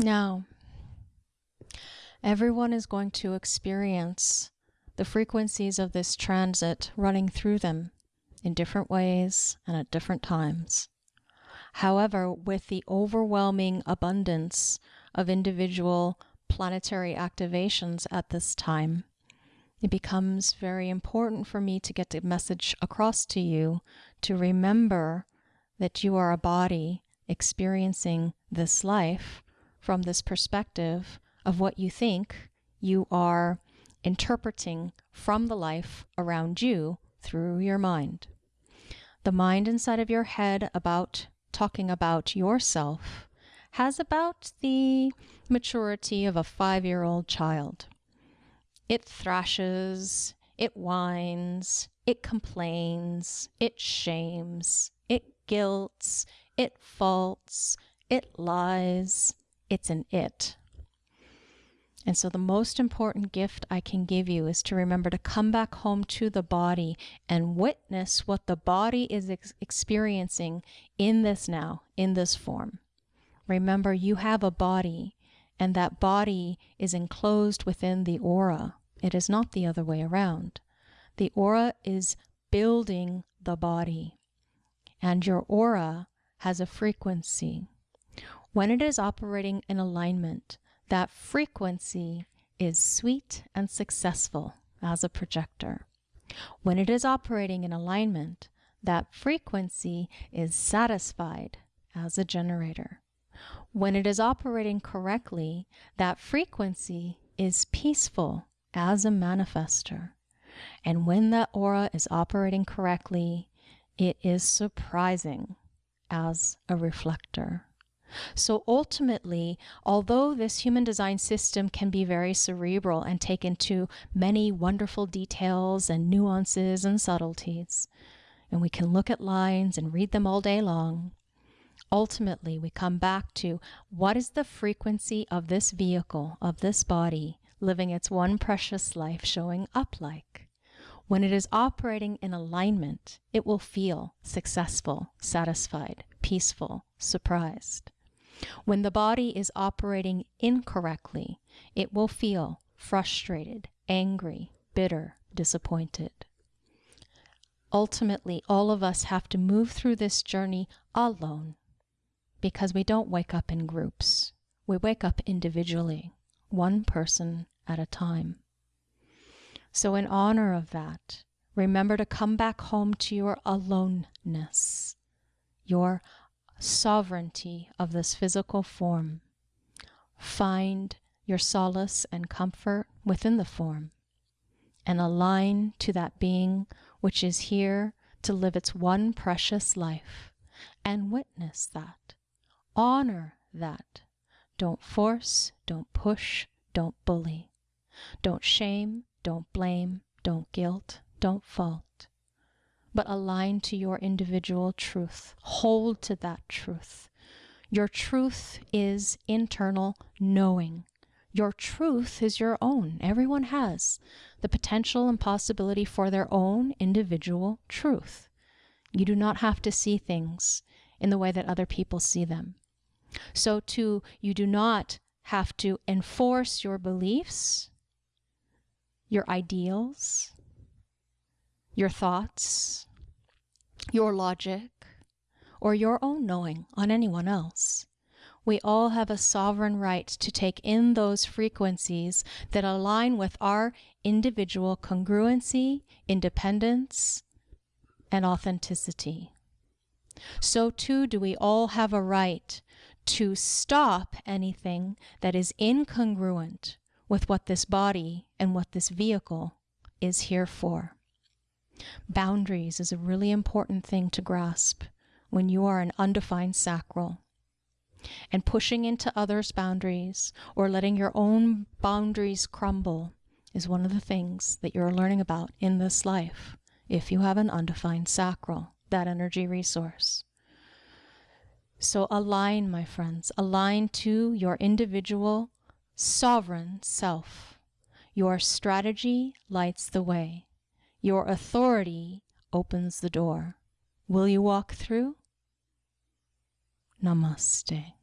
Now, everyone is going to experience the frequencies of this transit running through them in different ways and at different times. However, with the overwhelming abundance of individual planetary activations at this time, it becomes very important for me to get the message across to you to remember that you are a body experiencing this life from this perspective of what you think you are interpreting from the life around you through your mind. The mind inside of your head about talking about yourself has about the maturity of a five year old child. It thrashes, it whines, it complains, it shames, it guilts, it faults, it lies, it's an it. And so, the most important gift I can give you is to remember to come back home to the body and witness what the body is ex experiencing in this now, in this form. Remember, you have a body, and that body is enclosed within the aura. It is not the other way around. The aura is building the body, and your aura has a frequency. When it is operating in alignment, that frequency is sweet and successful as a projector. When it is operating in alignment, that frequency is satisfied as a generator. When it is operating correctly, that frequency is peaceful as a manifestor. And when that aura is operating correctly, it is surprising as a reflector. So ultimately, although this human design system can be very cerebral and take into many wonderful details and nuances and subtleties, and we can look at lines and read them all day long, ultimately we come back to what is the frequency of this vehicle, of this body, living its one precious life showing up like? When it is operating in alignment, it will feel successful, satisfied, peaceful, surprised. When the body is operating incorrectly, it will feel frustrated, angry, bitter, disappointed. Ultimately, all of us have to move through this journey alone because we don't wake up in groups. We wake up individually, one person at a time. So, in honor of that, remember to come back home to your aloneness, your sovereignty of this physical form. Find your solace and comfort within the form and align to that being which is here to live its one precious life and witness that. Honor that. Don't force, don't push, don't bully. Don't shame, don't blame, don't guilt, don't fault but align to your individual truth. Hold to that truth. Your truth is internal knowing. Your truth is your own. Everyone has the potential and possibility for their own individual truth. You do not have to see things in the way that other people see them. So, too, you do not have to enforce your beliefs, your ideals, your thoughts, your logic, or your own knowing on anyone else. We all have a sovereign right to take in those frequencies that align with our individual congruency, independence, and authenticity. So too do we all have a right to stop anything that is incongruent with what this body and what this vehicle is here for. Boundaries is a really important thing to grasp when you are an undefined sacral. And pushing into others' boundaries or letting your own boundaries crumble is one of the things that you're learning about in this life if you have an undefined sacral, that energy resource. So align, my friends, align to your individual sovereign self. Your strategy lights the way. Your authority opens the door. Will you walk through? Namaste.